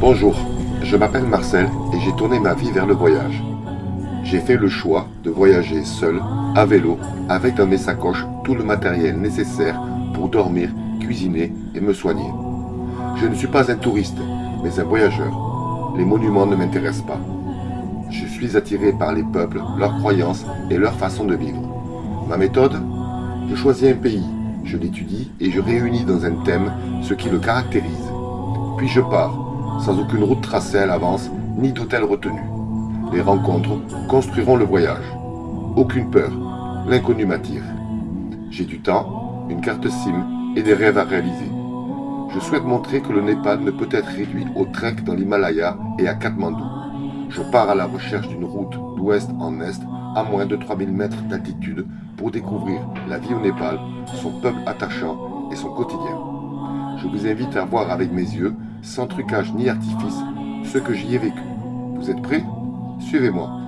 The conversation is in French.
Bonjour, je m'appelle Marcel et j'ai tourné ma vie vers le voyage. J'ai fait le choix de voyager seul, à vélo, avec dans mes sacoches tout le matériel nécessaire pour dormir, cuisiner et me soigner. Je ne suis pas un touriste, mais un voyageur. Les monuments ne m'intéressent pas. Je suis attiré par les peuples, leurs croyances et leur façon de vivre. Ma méthode? Je choisis un pays, je l'étudie et je réunis dans un thème ce qui le caractérise. Puis je pars, sans aucune route tracée à l'avance, ni d'hôtel retenu. Les rencontres construiront le voyage. Aucune peur, l'inconnu m'attire. J'ai du temps, une carte SIM et des rêves à réaliser. Je souhaite montrer que le Népal ne peut être réduit au trek dans l'Himalaya et à Katmandou. Je pars à la recherche d'une route d'ouest en est à moins de 3000 mètres d'altitude pour découvrir la vie au Népal, son peuple attachant et son quotidien. Je vous invite à voir avec mes yeux, sans trucage ni artifice, ce que j'y ai vécu. Vous êtes prêts? Suivez-moi.